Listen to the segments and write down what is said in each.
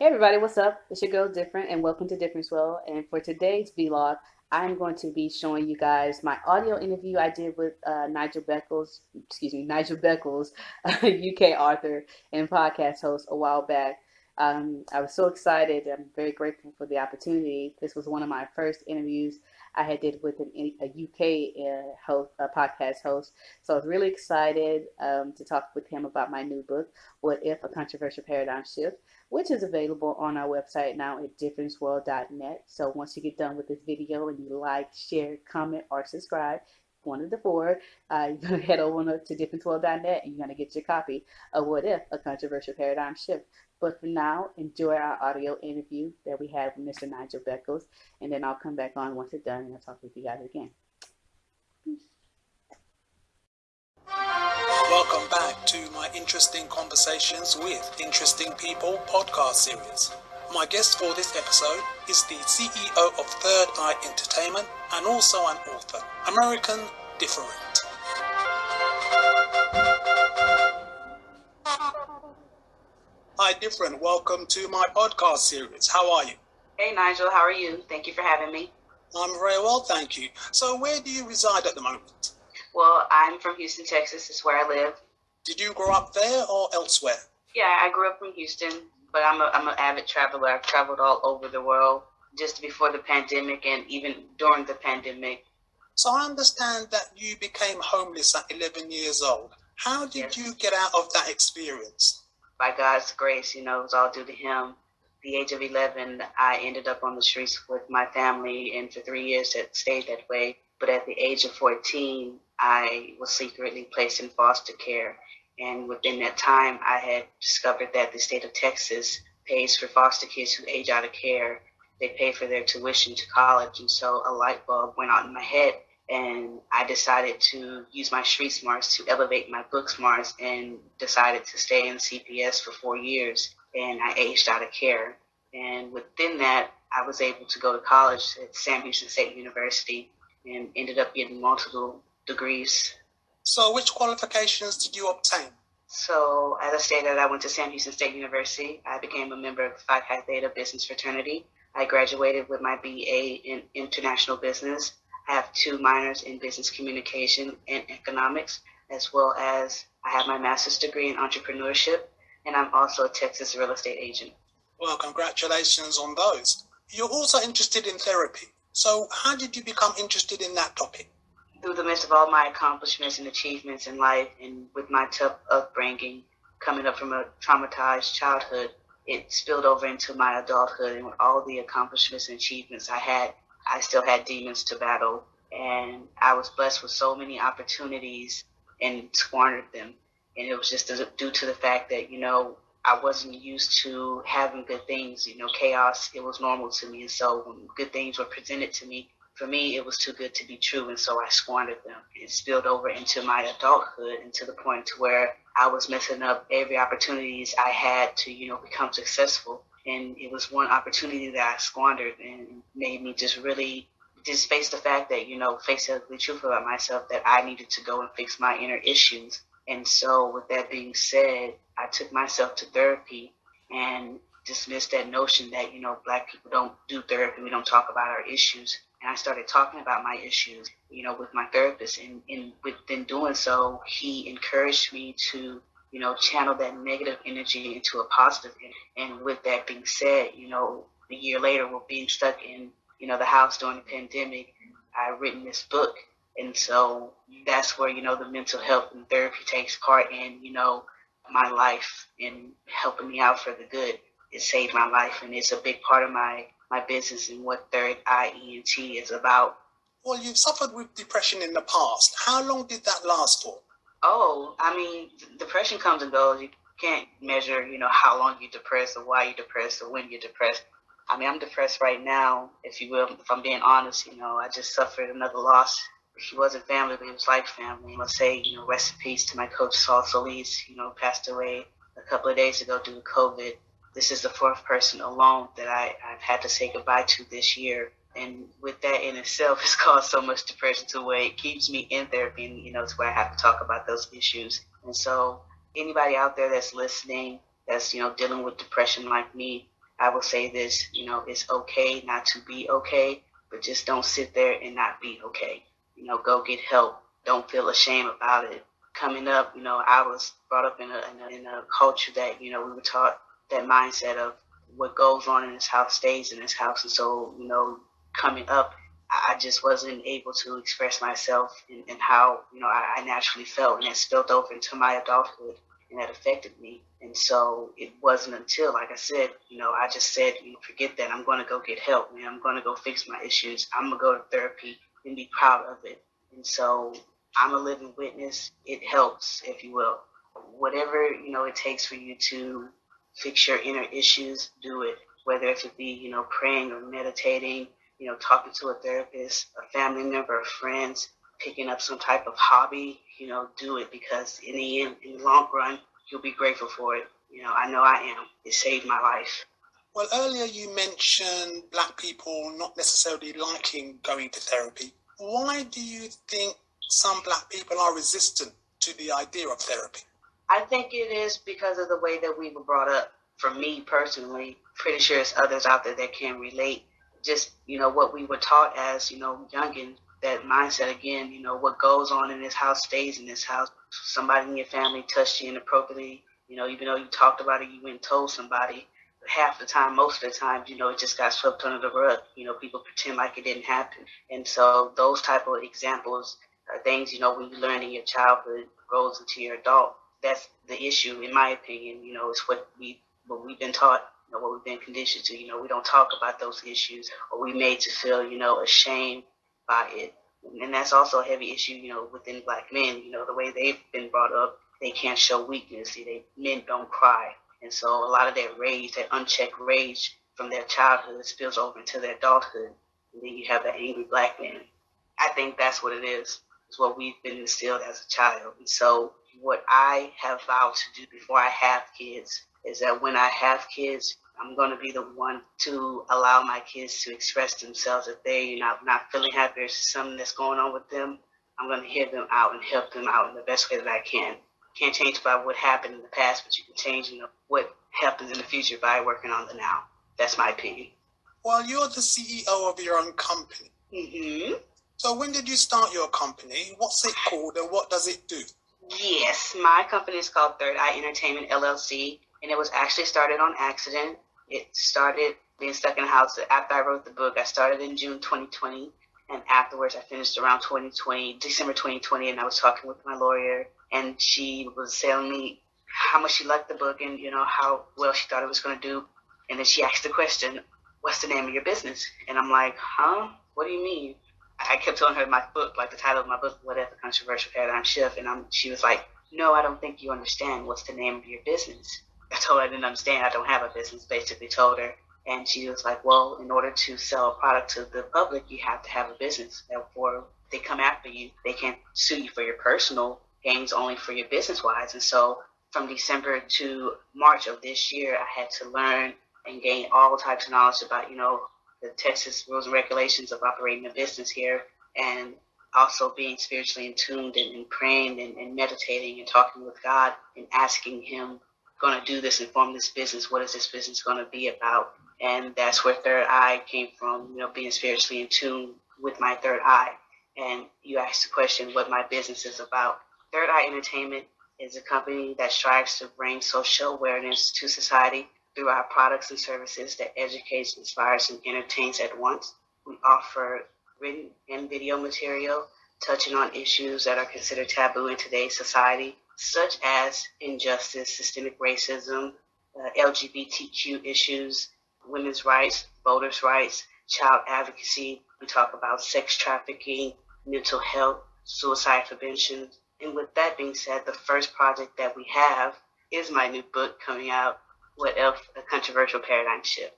Hey everybody, what's up? It's your girl Different and welcome to Difference Well. And for today's vlog, I'm going to be showing you guys my audio interview I did with uh, Nigel Beckles, excuse me, Nigel Beckles, UK author and podcast host a while back. Um, I was so excited. I'm very grateful for the opportunity. This was one of my first interviews I had did with an, a UK uh, host, a podcast host. So I was really excited um, to talk with him about my new book, What If? A Controversial Paradigm Shift, which is available on our website now at differenceworld.net. So once you get done with this video and you like, share, comment, or subscribe, one of the four, uh, you're going to head over to differenceworld.net and you're going to get your copy of What If? A Controversial Paradigm Shift. But for now, enjoy our audio interview that we had with Mr. Nigel Beckles, and then I'll come back on once it's done and I'll talk with you guys again. Welcome back to my Interesting Conversations with Interesting People podcast series. My guest for this episode is the CEO of Third Eye Entertainment and also an author, American Different. Different. Welcome to my podcast series. How are you? Hey, Nigel. How are you? Thank you for having me. I'm very well, thank you. So, where do you reside at the moment? Well, I'm from Houston, Texas. It's where I live. Did you grow up there or elsewhere? Yeah, I grew up in Houston, but I'm a, I'm an avid traveler. I've traveled all over the world just before the pandemic and even during the pandemic. So, I understand that you became homeless at 11 years old. How did yes. you get out of that experience? By God's grace, you know, it was all due to him. the age of 11, I ended up on the streets with my family, and for three years it stayed that way. But at the age of 14, I was secretly placed in foster care. And within that time, I had discovered that the state of Texas pays for foster kids who age out of care. They pay for their tuition to college. And so a light bulb went out in my head and I decided to use my street smarts to elevate my book smarts and decided to stay in CPS for four years and I aged out of care. And within that, I was able to go to college at Sam Houston State University and ended up getting multiple degrees. So which qualifications did you obtain? So as I stated, I went to Sam Houston State University. I became a member of the Phi Chi Theta Business Fraternity. I graduated with my BA in International Business have two minors in business communication and economics, as well as I have my master's degree in entrepreneurship, and I'm also a Texas real estate agent. Well, congratulations on those. You're also interested in therapy. So, how did you become interested in that topic? Through the midst of all my accomplishments and achievements in life, and with my tough upbringing, coming up from a traumatized childhood, it spilled over into my adulthood, and with all the accomplishments and achievements I had, I still had demons to battle, and I was blessed with so many opportunities and squandered them. And it was just due to the fact that, you know, I wasn't used to having good things. You know, chaos, it was normal to me. And so when good things were presented to me, for me, it was too good to be true. And so I squandered them. It spilled over into my adulthood and to the point to where I was messing up every opportunities I had to, you know, become successful and it was one opportunity that I squandered and made me just really just face the fact that you know face the truth about myself that I needed to go and fix my inner issues. And so, with that being said, I took myself to therapy and dismissed that notion that you know black people don't do therapy, we don't talk about our issues. And I started talking about my issues, you know, with my therapist. And, and within doing so, he encouraged me to you know, channel that negative energy into a positive. And with that being said, you know, a year later, we're being stuck in, you know, the house during the pandemic. I've written this book. And so that's where, you know, the mental health and therapy takes part in, you know, my life and helping me out for the good. It saved my life. And it's a big part of my, my business and what Third Eye ENT is about. Well, you've suffered with depression in the past. How long did that last for? Oh, I mean, depression comes and goes. You can't measure, you know, how long you're depressed or why you're depressed or when you're depressed. I mean, I'm depressed right now, if you will, if I'm being honest. You know, I just suffered another loss. He wasn't family, but he was like family. Let's say, you know, rest in peace to my coach, Saul Solis, you know, passed away a couple of days ago due to COVID. This is the fourth person alone that I, I've had to say goodbye to this year and with that in itself has caused so much depression to where it keeps me in therapy and you know it's where i have to talk about those issues and so anybody out there that's listening that's you know dealing with depression like me I will say this, you know, it's okay not to be okay, but just don't sit there and not be okay. You know, go get help. Don't feel ashamed about it. Coming up, you know, I was brought up in a, in a, in a culture that, you know, we were taught that mindset of what goes on in this house stays in this house. And so, you know, coming up, I just wasn't able to express myself and, and how, you know, I, I naturally felt. And it spilled over into my adulthood and that affected me. And so it wasn't until, like I said, you know, I just said, you know, forget that. I'm going to go get help, man. I'm going to go fix my issues. I'm to go to therapy and be proud of it. And so I'm a living witness. It helps, if you will. Whatever, you know, it takes for you to fix your inner issues, do it. Whether it be, you know, praying or meditating, you know, talking to a therapist, a family member, friends, picking up some type of hobby, you know, do it because in the end, in the long run, you'll be grateful for it. You know, I know I am. It saved my life. Well, earlier you mentioned black people not necessarily liking going to therapy. Why do you think some black people are resistant to the idea of therapy? I think it is because of the way that we were brought up. For me personally, pretty sure it's others out there that can relate. Just, you know, what we were taught as, you know, youngin, that mindset again, you know, what goes on in this house stays in this house. Somebody in your family touched you inappropriately, you know, even though you talked about it, you went and told somebody. Half the time, most of the time, you know, it just got swept under the rug. You know, people pretend like it didn't happen. And so those type of examples are things, you know, when you learn in your childhood, grows into your adult. That's the issue, in my opinion, you know, it's what we what we've been taught you know, what we've been conditioned to. You know, we don't talk about those issues, or we made to feel, you know, ashamed by it. And that's also a heavy issue, you know, within black men, you know, the way they've been brought up, they can't show weakness. See, they men don't cry. And so a lot of that rage, that unchecked rage from their childhood spills over into their adulthood. And then you have that angry black man. I think that's what it is. It's what we've been instilled as a child. And so what I have vowed to do before I have kids is that when I have kids, I'm going to be the one to allow my kids to express themselves. If they're not, not feeling happy or something that's going on with them, I'm going to hear them out and help them out in the best way that I can. Can't change about what happened in the past, but you can change you know, what happens in the future by working on the now. That's my opinion. Well, you're the CEO of your own company. Mm-hmm. So when did you start your company? What's it called and what does it do? Yes, my company is called Third Eye Entertainment LLC, and it was actually started on accident. It started being stuck in the house after I wrote the book. I started in June 2020, and afterwards I finished around 2020, December 2020, and I was talking with my lawyer, and she was telling me how much she liked the book and you know how well she thought it was going to do. And then she asked the question, "What's the name of your business?" And I'm like, "Huh? What do you mean?" I kept telling her my book, like the title of my book, "What If Controversial Paradigm Shift," and I'm, she was like, "No, I don't think you understand. What's the name of your business?" I told her I didn't understand. I don't have a business, basically told her. And she was like, well, in order to sell a product to the public, you have to have a business. Therefore, they come after you. They can't sue you for your personal gains, only for your business wise. And so from December to March of this year, I had to learn and gain all types of knowledge about, you know, the Texas rules and regulations of operating a business here and also being spiritually in tuned and, and praying and, and meditating and talking with God and asking Him going to do this and form this business? What is this business going to be about? And that's where Third Eye came from, you know, being spiritually in tune with my third eye. And you asked the question what my business is about. Third Eye Entertainment is a company that strives to bring social awareness to society through our products and services that educates, inspires, and entertains at once. We offer written and video material touching on issues that are considered taboo in today's society, such as injustice, systemic racism, uh, LGBTQ issues, women's rights, voters' rights, child advocacy. We talk about sex trafficking, mental health, suicide prevention. And with that being said, the first project that we have is my new book coming out, What If a Controversial Paradigm Shift.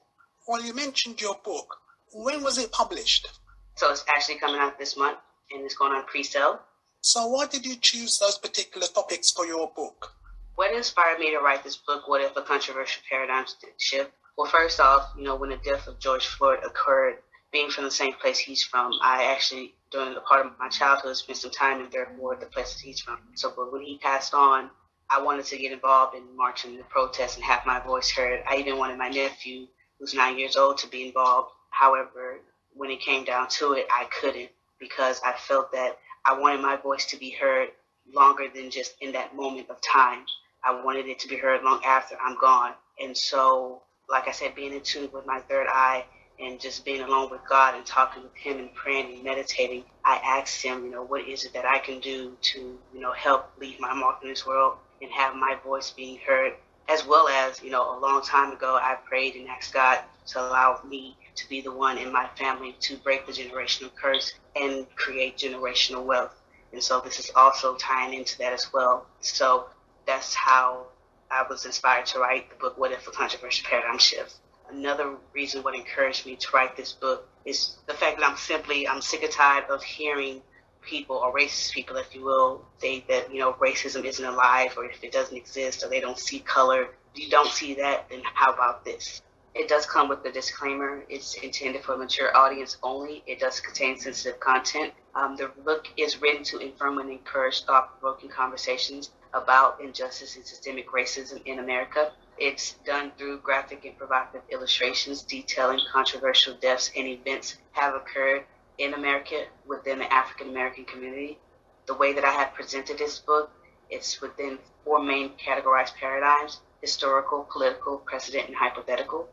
Well, you mentioned your book. When was it published? So it's actually coming out this month and it's going on pre sale. So, why did you choose those particular topics for your book? What inspired me to write this book, What If a Controversial Paradigm Shift? Well, first off, you know, when the death of George Floyd occurred, being from the same place he's from, I actually, during the part of my childhood, spent some time in Third Ward, the place that he's from. So, but when he passed on, I wanted to get involved in marching the protests and have my voice heard. I even wanted my nephew, who's nine years old to be involved. However, when it came down to it, I couldn't because I felt that I wanted my voice to be heard longer than just in that moment of time. I wanted it to be heard long after I'm gone. And so, like I said, being in tune with my third eye and just being alone with God and talking with Him and praying and meditating, I asked Him, you know, what is it that I can do to, you know, help leave my mark in this world and have my voice being heard? As well as, you know, a long time ago, I prayed and asked God to allow me to be the one in my family to break the generational curse and create generational wealth. And so this is also tying into that as well. So that's how I was inspired to write the book, What If a Controversial Paradigm Shift. Another reason what encouraged me to write this book is the fact that I'm simply, I'm sick and tired of hearing people or racist people, if you will, say that, you know, racism isn't alive or if it doesn't exist or they don't see color. If you don't see that, then how about this? It does come with a disclaimer. It's intended for a mature audience only. It does contain sensitive content. Um, the book is written to inform and encourage thought-provoking conversations about injustice and systemic racism in America. It's done through graphic and provocative illustrations detailing controversial deaths and events that have occurred in America within the African American community. The way that I have presented this book, it's within four main categorized paradigms historical, political, precedent, and hypothetical.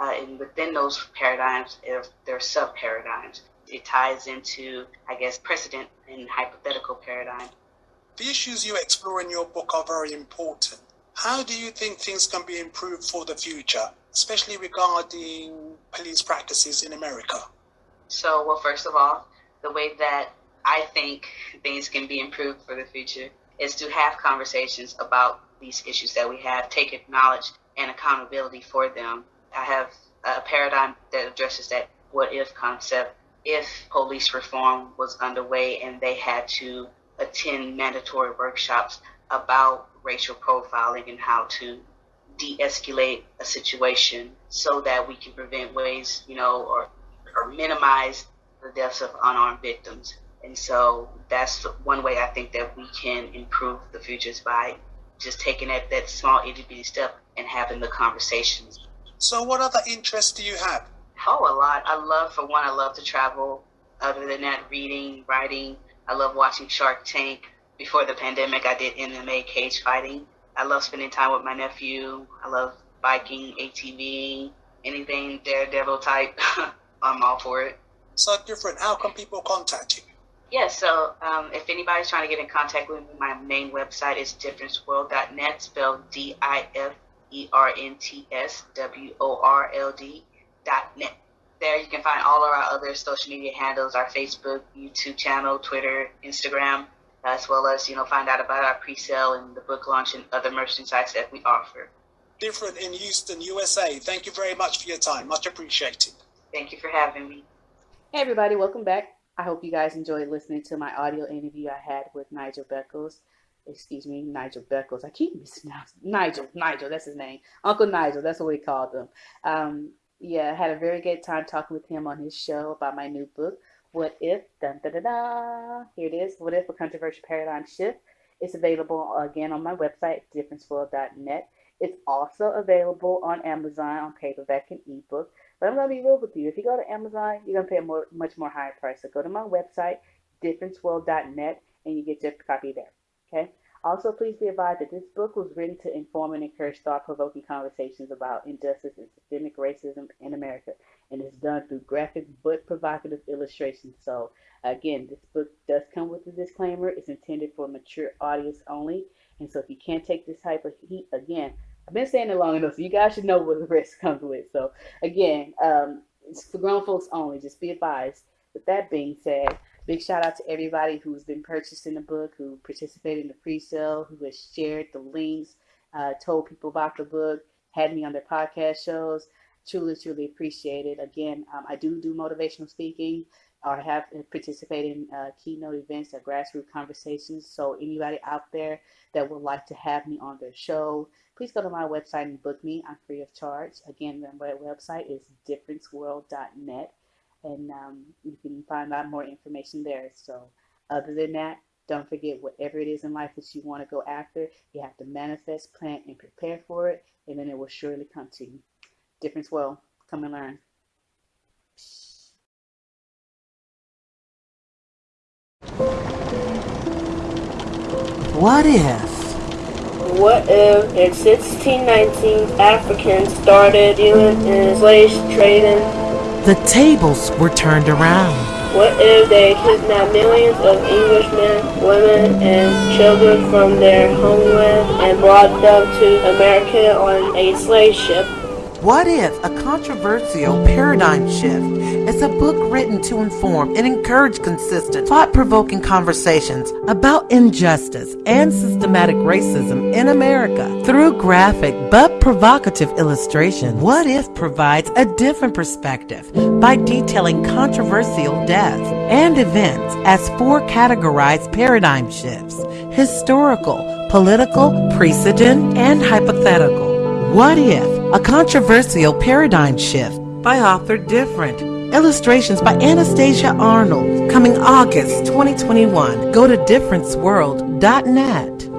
Uh, and within those paradigms, if there are sub paradigms. It ties into, I guess, precedent and hypothetical paradigm. The issues you explore in your book are very important. How do you think things can be improved for the future, especially regarding police practices in America? So, well, first of all, the way that I think things can be improved for the future is to have conversations about these issues that we have, take acknowledge and accountability for them. I have a paradigm that addresses that what if concept. If police reform was underway and they had to attend mandatory workshops about racial profiling and how to de-escalate a situation so that we can prevent ways, you know, or, or minimize the deaths of unarmed victims. And so that's one way I think that we can improve the futures by just taking that, that small itty bitty step and having the conversations. So what other interests do you have? Oh, a lot. I love, for one, I love to travel. Other than that, reading, writing. I love watching Shark Tank. Before the pandemic, I did MMA cage fighting. I love spending time with my nephew. I love biking, ATVing, anything daredevil type. I'm all for it. So different. How can people contact you? Yeah, so um, if anybody's trying to get in contact with me, my main website is differenceworld.net, spelled D I F E R N T S W O R L D dot net. There you can find all of our other social media handles, our Facebook, YouTube channel, Twitter, Instagram, as well as you know find out about our pre-sale and the book launch and other merchandise that we offer. Different in Houston, USA. Thank you very much for your time. Much appreciated. Thank you for having me. Hey everybody, welcome back. I hope you guys enjoyed listening to my audio interview I had with Nigel Beckles. Excuse me, Nigel Beckles. I keep mispronouncing Nigel. Nigel, that's his name. Uncle Nigel, that's what we called him. Um, yeah, I had a very good time talking with him on his show about my new book, What If? Dun, da, da, da. Here it is. What If? A Controversial Paradigm Shift. It's available again on my website, differenceworld.net. It's also available on Amazon on paperback and ebook. But I'm going to be real with you. If you go to Amazon, you're going to pay a more, much more higher price. So go to my website, differenceworld.net, and you get your copy there. Okay? Also, please be advised that this book was written to inform and encourage thought-provoking conversations about injustice and systemic racism in America, and it's done through graphic but provocative illustrations. So, again, this book does come with a disclaimer. It's intended for mature audience only, and so if you can't take this type of heat, again, I've been saying it long enough, so you guys should know what the risk comes with. So again, um, it's for grown folks only. Just be advised. With that being said, big shout out to everybody who's been purchasing the book, who participated in the pre-sale, who has shared the links, uh, told people about the book, had me on their podcast shows. Truly, truly appreciate it. Again, um, I do do motivational speaking or have participated in uh, keynote events or grassroots conversations. So anybody out there that would like to have me on their show, please go to my website and book me. I'm free of charge. Again, my website is differenceworld.net, and um, you can find out more information there. So, other than that, don't forget whatever it is in life that you want to go after, you have to manifest, plan, and prepare for it, and then it will surely come to you. Difference well, Come and learn. What if? What if in 1619 Africans started dealing in slave trading? The tables were turned around. What if they kidnapped millions of Englishmen, women, and children from their homeland and brought them to America on a slave ship? What if a controversial paradigm shift is a book written to inform and encourage consistent, thought provoking conversations about injustice and systematic racism in America through graphic but provocative illustration? What if provides a different perspective by detailing controversial deaths and events as four categorized paradigm shifts historical, political, precedent, and hypothetical? What if? A controversial paradigm shift by author Different. Illustrations by Anastasia Arnold. Coming August 2021. Go to differenceworld.net.